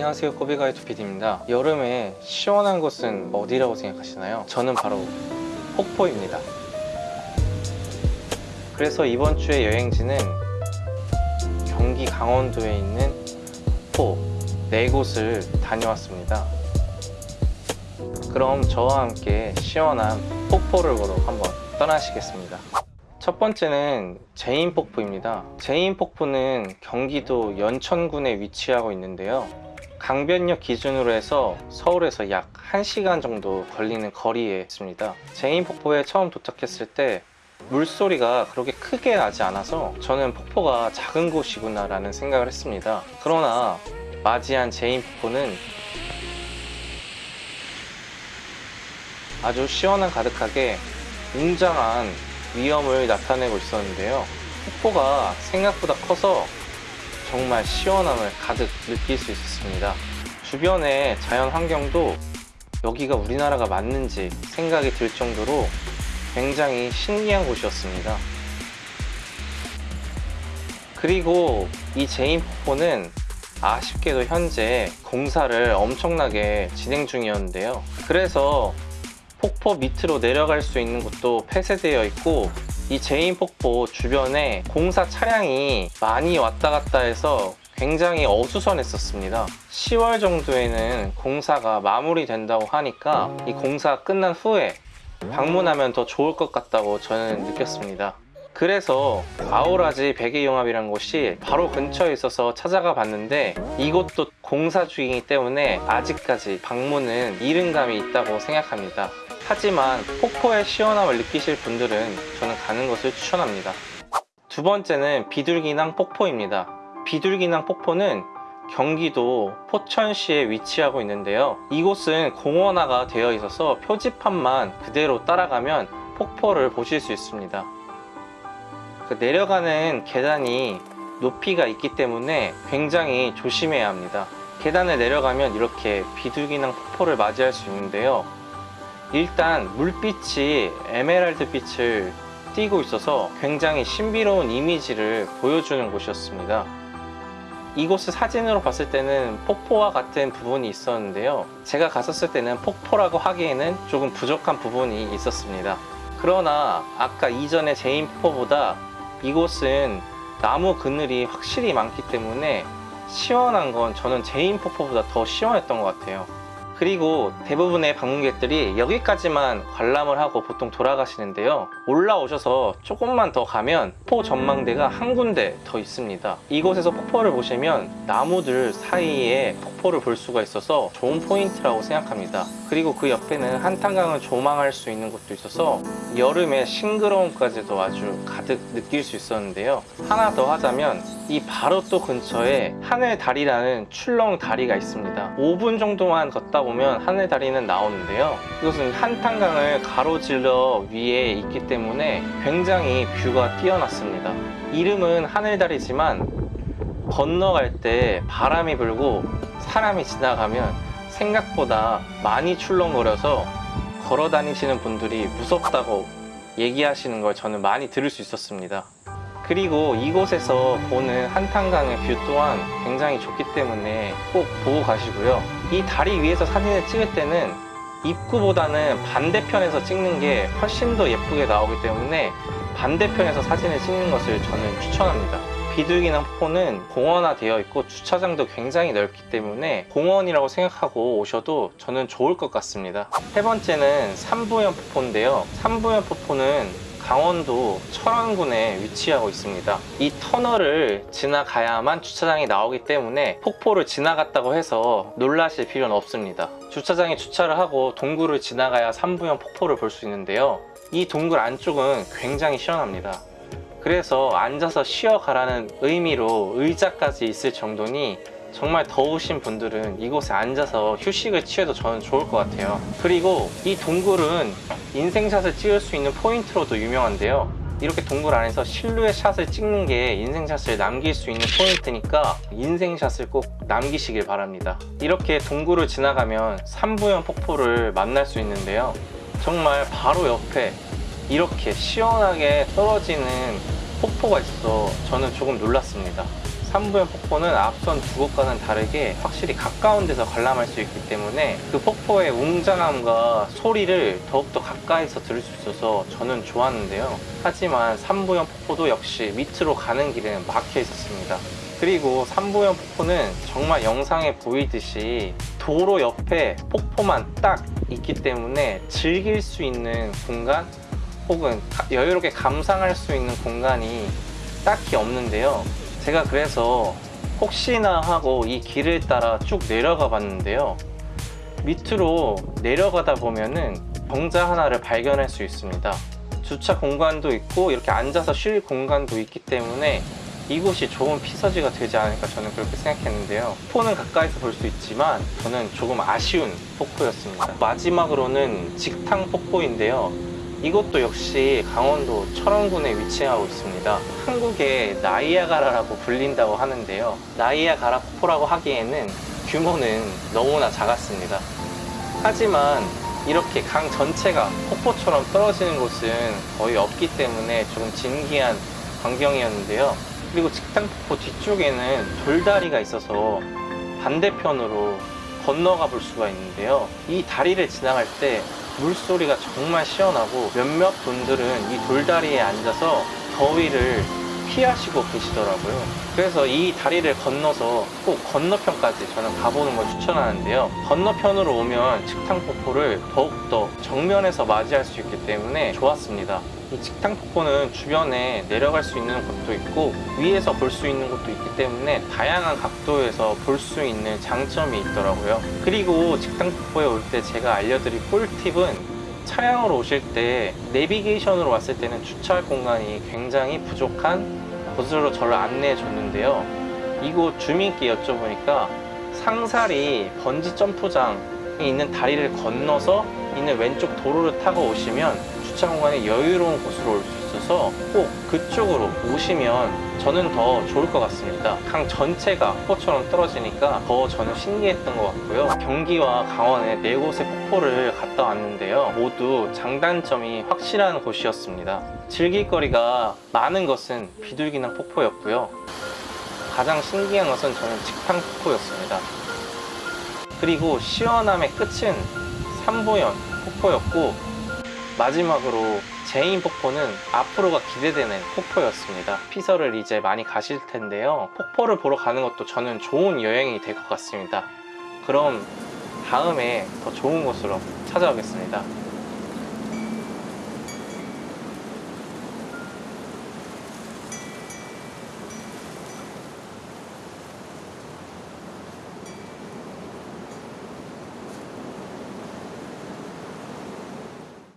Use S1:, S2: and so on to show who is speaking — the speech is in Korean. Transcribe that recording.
S1: 안녕하세요 꼬비가이토 PD입니다 여름에 시원한 곳은 어디라고 생각하시나요? 저는 바로 폭포입니다 그래서 이번 주의 여행지는 경기 강원도에 있는 폭포 네 곳을 다녀왔습니다 그럼 저와 함께 시원한 폭포를 보러 한번 떠나시겠습니까 첫 번째는 재인 폭포입니다. 재인 폭포는 경기도 연천군에 위치하고 있는데요. 강변역 기준으로 해서 서울에서 약 1시간 정도 걸리는 거리에 있습니다. 재인 폭포에 처음 도착했을 때 물소리가 그렇게 크게 나지 않아서 저는 폭포가 작은 곳이구나 라는 생각을 했습니다. 그러나 맞이한 재인 폭포는 아주 시원한 가득하게 웅장한 위엄을 나타내고 있었는데요. 폭포가 생각보다 커서 정말 시원함을 가득 느낄 수 있었습니다. 주변의 자연 환경도 여기가 우리나라가 맞는지 생각이 들 정도로 굉장히 신기한 곳이었습니다. 그리고 이 제인 폭포는 아쉽게도 현재 공사를 엄청나게 진행 중이었는데요. 그래서 폭포 밑으로 내려갈 수 있는 곳도 폐쇄되어 있고 이 재인 폭포 주변에 공사 차량이 많이 왔다 갔다 해서 굉장히 어수선했었습니다. 10월 정도에는 공사가 마무리된다고 하니까 이 공사 끝난 후에 방문하면 더 좋을 것 같다고 저는 느꼈습니다. 그래서 아우라지 베개용암이라는 곳이 바로 근처에 있어서 찾아가 봤는데 이곳도 공사 중이기 때문에 아직까지 방문은 이른 감이 있다고 생각합니다 하지만 폭포의 시원함을 느끼실 분들은 저는 가는 것을 추천합니다. 두 번째는 비둘기낭 폭포입니다. 비둘기낭 폭포는 경기도 포천시에 위치하고 있는데요. 이곳은 공원화가 되어 있어서 표지판만 그대로 따라가면 폭포를 보실 수 있습니다. 그 내려가는 계단이 높이가 있기 때문에 굉장히 조심해야 합니다. 계단을 내려가면 이렇게 비둘기낭 폭포를 맞이할 수 있는데요 일단 물빛이 에메랄드 빛을 띠고 있어서 굉장히 신비로운 이미지를 보여주는 곳이었습니다. 이곳을 사진으로 봤을 때는 폭포와 같은 부분이 있었는데요. 제가 갔었을 때는 폭포라고 하기에는 조금 부족한 부분이 있었습니다. 그러나 아까 이전의 재인 폭포보다 이곳은 나무 그늘이 확실히 많기 때문에 시원한 건 저는 재인 폭포보다 더 시원했던 것 같아요 그리고 대부분의 방문객들이 여기까지만 관람을 하고 보통 돌아가시는데요. 올라오셔서 조금만 더 가면 폭포 전망대가 한 군데 더 있습니다. 이곳에서 폭포를 보시면 나무들 사이에 폭포를 볼 수가 있어서 좋은 포인트라고 생각합니다. 그리고 그 옆에는 한탄강을 조망할 수 있는 곳도 있어서 여름의 싱그러움까지도 아주 가득 느낄 수 있었는데요. 하나 더 하자면 이 바로 또 근처에 하늘다리라는 출렁 다리가 있습니다. 5분 정도만 걷다 보면 하늘 다리는 나오는데요. 이것은 한탄강을 가로질러 위에 있기 때문에 굉장히 뷰가 뛰어났습니다. 이름은 하늘다리지만 건너갈 때 바람이 불고 사람이 지나가면 생각보다 많이 출렁거려서 걸어 다니시는 분들이 무섭다고 얘기하시는 걸 저는 많이 들을 수 있었습니다 그리고 이곳에서 보는 한탄강의 view 또한 굉장히 좋기 때문에 꼭 보고 가시고요. 이 다리 위에서 사진을 찍을 때는 입구보다는 반대편에서 찍는 게 훨씬 더 예쁘게 나오기 때문에 반대편에서 사진을 찍는 것을 저는 추천합니다. 비둘기낭 폭포는 공원화 되어 있고 주차장도 굉장히 넓기 때문에 공원이라고 생각하고 오셔도 저는 좋을 것 같습니다. 세 번째는 삼부연 폭포인데요. 삼부연 폭포는 강원도 철원군에 위치하고 있습니다. 이 터널을 지나가야만 주차장이 나오기 때문에 폭포를 지나갔다고 해서 놀라실 필요는 없습니다. 주차장에 주차를 하고 동굴을 지나가야 삼부연 폭포를 볼 수 있는데요. 이 동굴 안쪽은 굉장히 시원합니다. 그래서 앉아서 쉬어가라는 의미로 의자까지 있을 정도니 정말 더우신 분들은 이곳에 앉아서 휴식을 취해도 저는 좋을 것 같아요. 그리고 이 동굴은 인생샷을 찍을 수 있는 포인트로도 유명한데요. 이렇게 동굴 안에서 실루엣 샷을 찍는 게 인생샷을 남길 수 있는 포인트니까 인생샷을 꼭 남기시길 바랍니다. 이렇게 동굴을 지나가면 삼부연 폭포를 만날 수 있는데요. 정말 바로 옆에 이렇게 시원하게 떨어지는 폭포가 있어서 저는 조금 놀랐습니다 삼부연 폭포는 앞선 두 곳과는 다르게 확실히 가까운 데서 관람할 수 있기 때문에 그 폭포의 웅장함과 소리를 더욱더 가까이서 들을 수 있어서 저는 좋았는데요. 하지만 삼부연 폭포도 역시 밑으로 가는 길에는 막혀 있었습니다. 그리고 삼부연 폭포는 정말 영상에 보이듯이 도로 옆에 폭포만 딱 있기 때문에 즐길 수 있는 공간 혹은 가- 여유롭게 감상할 수 있는 공간이 딱히 없는데요. 제가 그래서 혹시나 하고 이 길을 따라 쭉 내려가 봤는데요. 밑으로 내려가다 보면은 정자 하나를 발견할 수 있습니다. 주차 공간도 있고 이렇게 앉아서 쉴 공간도 있기 때문에 이곳이 좋은 피서지가 되지 않을까 저는 그렇게 생각했는데요. 폭포는 가까이서 볼 수 있지만 저는 조금 아쉬운 폭포였습니다. 마지막으로는 직탕 폭포인데요. 이것도 역시 강원도 철원군에 위치하고 있습니다. 한국의 나이아가라라고 불린다고 하는데요. 나이아가라 폭포라고 하기에는 규모는 너무나 작았습니다. 하지만 이렇게 강 전체가 폭포처럼 떨어지는 곳은 거의 없기 때문에 조금 진기한 광경이었는데요. 그리고 직탕폭포 뒤쪽에는 돌다리가 있어서 반대편으로 건너가 볼 수가 있는데요. 이 다리를 지나갈 때 물소리가 정말 시원하고 몇몇 분들은 이 돌다리에 앉아서 더위를 피하시고 계시더라고요. 그래서 이 다리를 건너서 꼭 건너편까지 저는 가보는 걸 추천하는데요. 건너편으로 오면 직탕폭포를 더욱더 정면에서 맞이할 수 있기 때문에 좋았습니다. 이 직탕폭포는 주변에 내려갈 수 있는 곳도 있고 위에서 볼 수 있는 곳도 있기 때문에 다양한 각도에서 볼 수 있는 장점이 있더라고요. 그리고 직탕폭포에 올 때 제가 알려드릴 꿀팁은 차량으로 오실 때 내비게이션으로 왔을 때는 주차할 공간이 굉장히 부족한 곳으로 저를 안내해 줬는데요. 이곳 주민께 여쭤보니까 상사리 번지 점프장이 있는 다리를 건너서 있는 왼쪽 도로를 타고 오시면 주차 공간이 여유로운 곳으로 올 수 있 어서 꼭 그쪽으로 오시면 저는 더 좋을 것 같습니다. 강 전체가 폭포처럼 떨어지니까 더 저는 신기했던 것 같고요. 경기와 강원의 네 곳의 폭포를 갔다 왔는데요. 모두 장단점이 확실한 곳이었습니다. 즐길 거리가 많은 것은 비둘기낭 폭포였고요. 가장 신기한 것은 저는 직탕 폭포였습니다. 그리고 시원함의 끝은 삼부연 폭포였고 마지막으로 재인 폭포는 앞으로가 기대되는 폭포였습니다. 피서를 이제 많이 가실 텐데요. 폭포를 보러 가는 것도 저는 좋은 여행이 될 것 같습니다. 그럼 다음에 더 좋은 곳으로 찾아오겠습니다.